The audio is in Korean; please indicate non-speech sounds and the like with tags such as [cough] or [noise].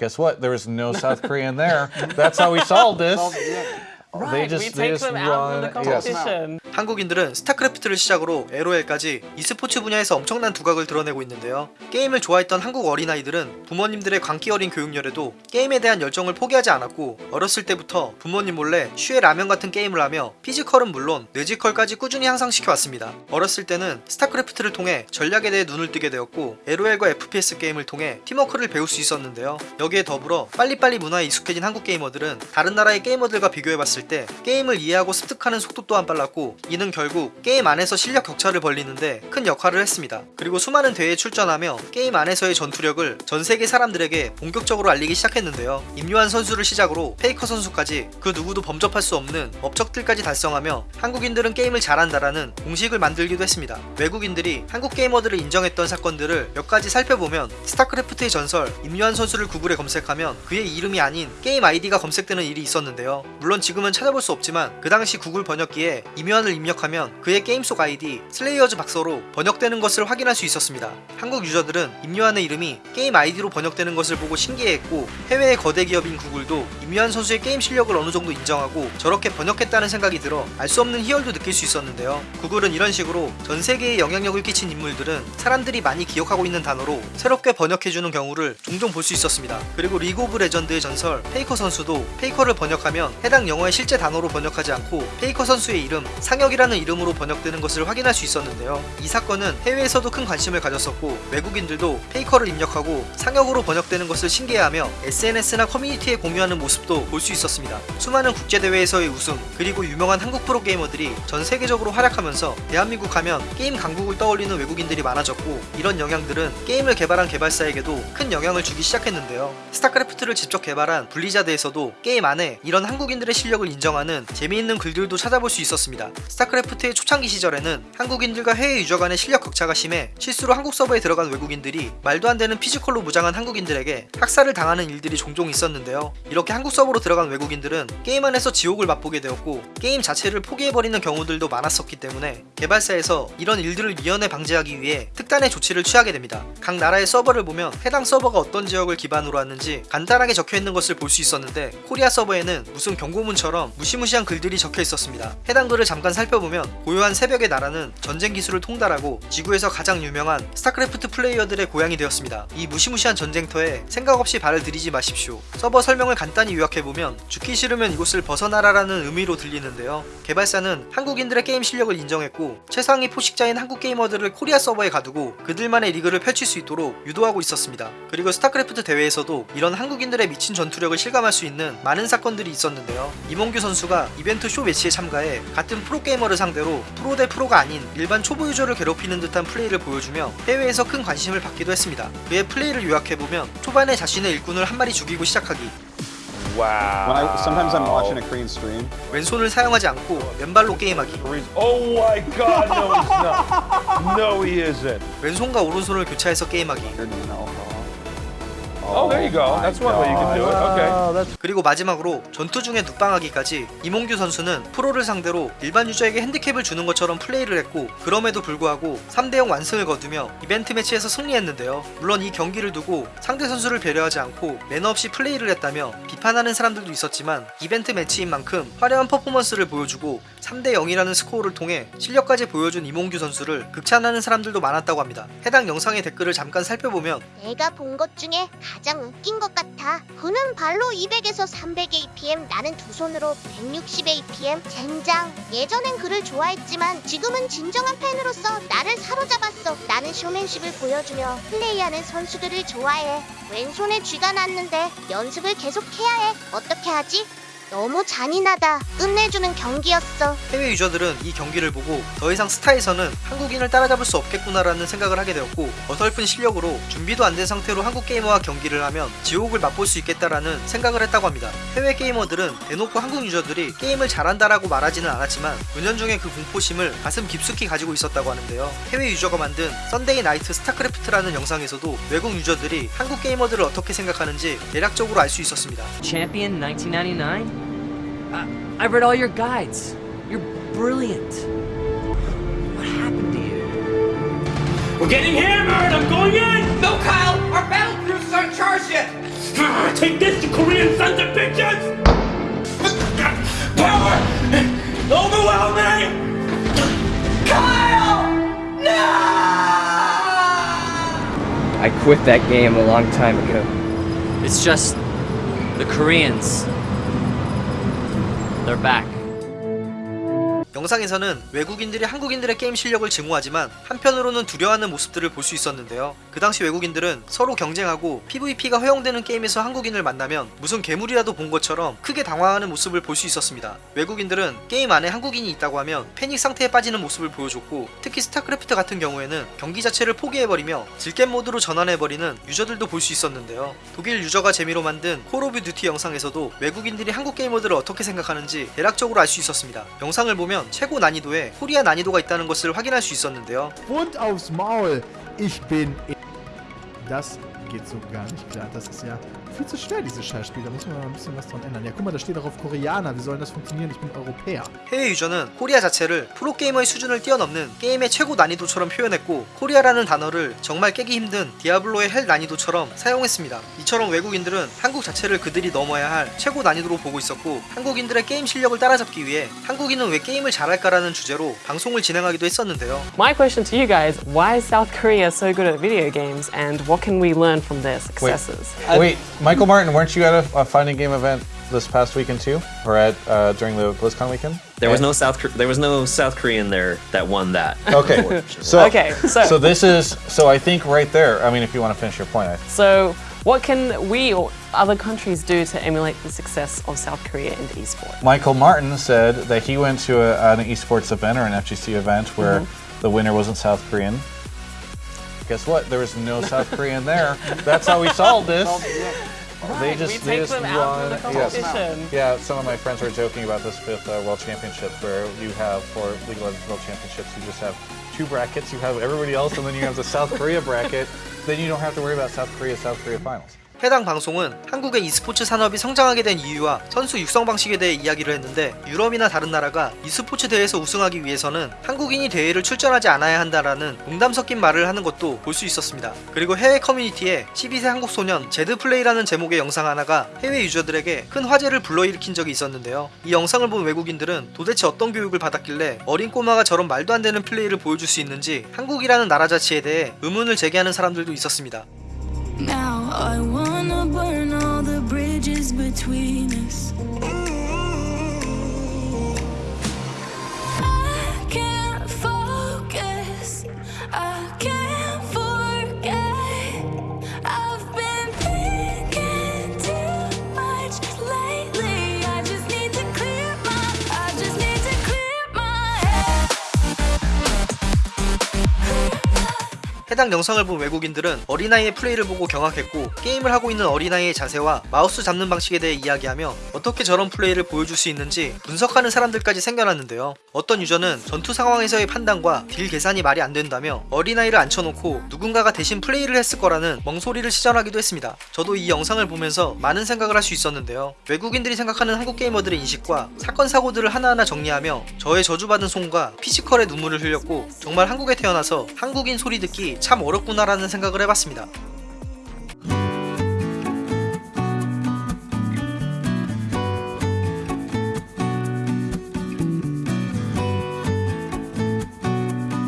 Guess what? There was no South Korean there. That's how we solved this. [laughs] Right, just- we they take just them out of the run- yes. 한국인들은 스타크래프트를 시작으로 LOL까지 e스포츠 분야에서 엄청난 두각을 드러내고 있는데요. 게임을 좋아했던 한국 어린아이들은 부모님들의 광기 어린 교육열에도 게임에 대한 열정을 포기하지 않았고 어렸을 때부터 부모님 몰래 슈의 라면 같은 게임을 하며 피지컬은 물론 뇌지컬까지 꾸준히 향상시켜 왔습니다. 어렸을 때는 스타크래프트를 통해 전략에 대해 눈을 뜨게 되었고 LOL과 FPS 게임을 통해 팀워크를 배울 수 있었는데요. 여기에 더불어 빨리빨리 문화에 익숙해진 한국 게이머들은 다른 나라의 게이머들과 비교해봤을 때 게임을 이해하고 습득하는 속도 또한 빨랐고 이는 결국 게임 안에서 실력 격차를 벌리는데 큰 역할을 했습니다. 그리고 수많은 대회에 출전하며 게임 안에서의 전투력을 전 세계 사람들에게 본격적으로 알리기 시작했는데요. 임요환 선수를 시작으로 페이커 선수까지 그 누구도 범접할 수 없는 업적들까지 달성하며 한국인들은 게임을 잘한다라는 공식을 만들기도 했습니다. 외국인들이 한국 게이머들을 인정했던 사건들을 몇 가지 살펴보면 스타크래프트의 전설 임요환 선수를 구글에 검색하면 그의 이름이 아닌 게임 아이디가 검색되는 일이 있었는데요. 물론 지금은 찾아볼 수 없지만 그 당시 구글 번역기에 임요환을 입력하면 그의 게임 속 아이디 슬레이어즈 박서로 번역되는 것을 확인할 수 있었습니다. 한국 유저들은 임요환의 이름이 게임 아이디로 번역되는 것을 보고 신기해했고 해외의 거대 기업인 구글도 임요환 선수의 게임 실력을 어느 정도 인정하고 저렇게 번역했다는 생각이 들어 알 수 없는 희열도 느낄 수 있었는데요. 구글은 이런 식으로 전 세계에 영향력을 끼친 인물들은 사람들이 많이 기억하고 있는 단어로 새롭게 번역해주는 경우를 종종 볼 수 있었습니다. 그리고 리그 오브 레전드의 전설 페이커 선수도 페이커를 번역하면 해당 영어의 실제 단어로 번역하지 않고 페이커 선수의 이름 상혁 이라는 이름으로 번역되는 것을 확인할 수 있었는데요. 이 사건은 해외에서도 큰 관심을 가졌었고 외국인들도 페이커를 입력하고 상혁으로 번역되는 것을 신기해하며 SNS나 커뮤니티에 공유하는 모습도 볼 수 있었습니다. 수많은 국제대회에서의 우승 그리고 유명한 한국 프로게이머들이 전 세계적으로 활약하면서 대한민국 하면 게임 강국을 떠올리는 외국인들이 많아졌고 이런 영향들은 게임을 개발한 개발사에게도 큰 영향을 주기 시작했는데요. 스타크래프트를 직접 개발한 블리자드에서도 게임 안에 이런 한국인들의 실력을 인정하는 재미있는 글들도 찾아볼 수 있었습니다. 스타크래프트의 초창기 시절에는 한국인들과 해외 유저 간의 실력 격차가 심해 실수로 한국 서버에 들어간 외국인들이 말도 안 되는 피지컬로 무장한 한국인들에게 학살을 당하는 일들이 종종 있었는데요. 이렇게 한국 서버로 들어간 외국인들은 게임 안에서 지옥을 맛보게 되었고 게임 자체를 포기해버리는 경우들도 많았었기 때문에 개발사에서 이런 일들을 미연에 방지하기 위해 특단의 조치를 취하게 됩니다. 각 나라의 서버를 보면 해당 서버가 어떤 지역을 기반으로 하는지 간단하게 적혀있는 것을 볼 수 있었는데 코리아 서버에는 무슨 경고문처럼 무시무시한 글들이 적혀 있었습니다. 해당 글을 잠깐 살펴보면 고요한 새벽의 나라는 전쟁 기술을 통달하고 지구에서 가장 유명한 스타크래프트 플레이어들의 고향이 되었습니다. 이 무시무시한 전쟁터에 생각 없이 발을 들이지 마십시오. 서버 설명을 간단히 요약해보면 죽기 싫으면 이곳을 벗어나라라는 의미로 들리는데요. 개발사는 한국인들의 게임 실력을 인정했고 최상위 포식자인 한국 게이머들을 코리아 서버에 가두고 그들만의 리그를 펼칠 수 있도록 유도하고 있었습니다. 그리고 스타크래프트 대회에서도 이런 한국인들의 미친 전투력을 실감할 수 있는 많은 사건들이 있었는데요. 임홍규 선수가 이벤트 쇼 매치에 참가해 같은 프로게이머를 상대로 프로 대 프로가 아닌 일반 초보 유저를 괴롭히는 듯한 플레이를 보여주며 해외에서 큰 관심을 받기도 했습니다. 그의 플레이를 요약해보면 초반에 자신의 일꾼을 한 마리 죽이고 시작하기 Wow. When I sometimes I'm watching a Korean stream. 왼손을 사용하지 않고 왼발로 게임하기 Oh my god, no he's not. No he isn't. 왼손과 오른손을 교차해서 게임하기. Oh, there you go. That's one way you can do it. Okay. 그리고 마지막으로 전투 중에 눕방하기까지 이몽규 선수는 프로를 상대로 일반 유저에게 핸디캡을 주는 것처럼 플레이를 했고 그럼에도 불구하고 3대0 완승을 거두며 이벤트 매치에서 승리했는데요. 물론 이 경기를 두고 상대 선수를 배려하지 않고 매너 없이 플레이를 했다며 비판하는 사람들도 있었지만 이벤트 매치인 만큼 화려한 퍼포먼스를 보여주고 3대0이라는 스코어를 통해 실력까지 보여준 이몽규 선수를 극찬하는 사람들도 많았다고 합니다. 해당 영상의 댓글을 잠깐 살펴보면 내가 본 것 중에 가장 웃긴 것 같아. 그는 발로 200에서 300 APM, 나는 두 손으로 160 APM. 젠장. 예전엔 그를 좋아했지만 지금은 진정한 팬으로서 나를 사로잡았어. 나는 쇼맨십을 보여주며 플레이하는 선수들을 좋아해. 왼손에 쥐가 났는데 연습을 계속 해야 해. 어떻게 하지? 너무 잔인하다. 끝내주는 경기였어. 해외 유저들은 이 경기를 보고 더 이상 스타에서는 한국인을 따라잡을 수 없겠구나라는 생각을 하게 되었고 어설픈 실력으로 준비도 안 된 상태로 한국 게이머와 경기를 하면 지옥을 맛볼 수 있겠다라는 생각을 했다고 합니다. 해외 게이머들은 대놓고 한국 유저들이 게임을 잘한다라고 말하지는 않았지만 은연중에 그 공포심을 가슴 깊숙이 가지고 있었다고 하는데요. 해외 유저가 만든 Sunday Night 스타크래프트라는 영상에서도 외국 유저들이 한국 게이머들을 어떻게 생각하는지 대략적으로 알 수 있었습니다. Champion 1999? Uh, I read all your guides. You're brilliant. What happened to you? We're getting hammered! I'm going in! No, Kyle! Our battle crews aren't charged yet! Take this, you Korean sons of bitches! Power! Overwhelming! I quit that game a long time ago. It's just the Koreans. They're back. 영상에서는 외국인들이 한국인들의 게임 실력을 증오하지만 한편으로는 두려워하는 모습들을 볼 수 있었는데요. 그 당시 외국인들은 서로 경쟁하고 PVP가 허용되는 게임에서 한국인을 만나면 무슨 괴물이라도 본 것처럼 크게 당황하는 모습을 볼 수 있었습니다. 외국인들은 게임 안에 한국인이 있다고 하면 패닉 상태에 빠지는 모습을 보여줬고 특히 스타크래프트 같은 경우에는 경기 자체를 포기해버리며 즐겜 모드로 전환해버리는 유저들도 볼 수 있었는데요. 독일 유저가 재미로 만든 콜 오브 듀티 영상에서도 외국인들이 한국 게이머들을 어떻게 생각하는지 대략적으로 알 수 있었습니다. 영상을 보면 최고 난이도에 코리아 난이도가 있다는 것을 확인할 수 있었는데요. Und aufs Maul. Ich bin. Das geht so gar nicht klar. Das ist ja viel zu schwer, dieses Scheißspiel. Da muss man mal ein bisschen was dran ändern. Ja, guck mal, da steht auch auf Koreaner. Wie soll das funktionieren? Ich bin Europäer. 해외 유저는 코리아 자체를 프로게이머의 수준을 뛰어넘는 게임의 최고 난이도처럼 표현했고 코리아라는 단어를 정말 깨기 힘든 디아블로의 hell 난이도처럼 사용했습니다. 이처럼 외국인들은 한국 자체를 그들이 넘어야 할 최고 난이도로 보고 있었고 한국인들의 게임 실력을 따라잡기 위해 한국인은 왜 게임을 잘할까라는 주제로 방송을 진행하기도 했었는데요. My question to you guys why is South Korea so good at video games and what can we learn from their successes? Wait, Michael Martin, weren't you at a, a fighting game event this past weekend too, or at uh, during the BlizzCon weekend? There was no South there was no South Korean there that won that. [laughs] Okay, so Okay, so- so this is so I think right there. I mean, if you want to finish your point, I, So, what can we or other countries do to emulate the success of South Korea in esports? Michael Martin said that he went to a, an esports event or an FGC event where Mm-hmm. the winner wasn't South Korean. Guess what? There was no South Korean there. That's how we solved this. They just, we they just them out of the won. Yes. Yeah, some of my friends were joking about this with uh, World Championships, where you have for League of Legends World Championships, you just have two brackets. You have everybody else, and then you have the South Korea bracket. Then you don't have to worry about South Korea South Korea finals. 해당 방송은 한국의 e스포츠 산업이 성장하게 된 이유와 선수 육성 방식에 대해 이야기를 했는데 유럽이나 다른 나라가 e스포츠 대회에서 우승하기 위해서는 한국인이 대회를 출전하지 않아야 한다라는 농담 섞인 말을 하는 것도 볼 수 있었습니다. 그리고 해외 커뮤니티에 12세 한국 소년 제드 플레이라는 제목의 영상 하나가 해외 유저들에게 큰 화제를 불러일으킨 적이 있었는데요. 이 영상을 본 외국인들은 도대체 어떤 교육을 받았길래 어린 꼬마가 저런 말도 안 되는 플레이를 보여줄 수 있는지 한국이라는 나라 자체에 대해 의문을 제기하는 사람들도 있었습니다. Now I wanna burn all the bridges between us. 해당 영상을 본 외국인들은 어린아이의 플레이를 보고 경악했고 게임을 하고 있는 어린아이의 자세와 마우스 잡는 방식에 대해 이야기하며 어떻게 저런 플레이를 보여줄 수 있는지 분석하는 사람들까지 생겨났는데요. 어떤 유저는 전투 상황에서의 판단과 딜 계산이 말이 안 된다며 어린아이를 앉혀놓고 누군가가 대신 플레이를 했을 거라는 멍소리를 시전하기도 했습니다. 저도 이 영상을 보면서 많은 생각을 할 수 있었는데요. 외국인들이 생각하는 한국 게이머들의 인식과 사건 사고들을 하나하나 정리하며 저의 저주받은 손과 피지컬에 눈물을 흘렸고 정말 한국에 태어나서 한국인 소리 듣기 참 어렵구나라는 생각을 해봤습니다.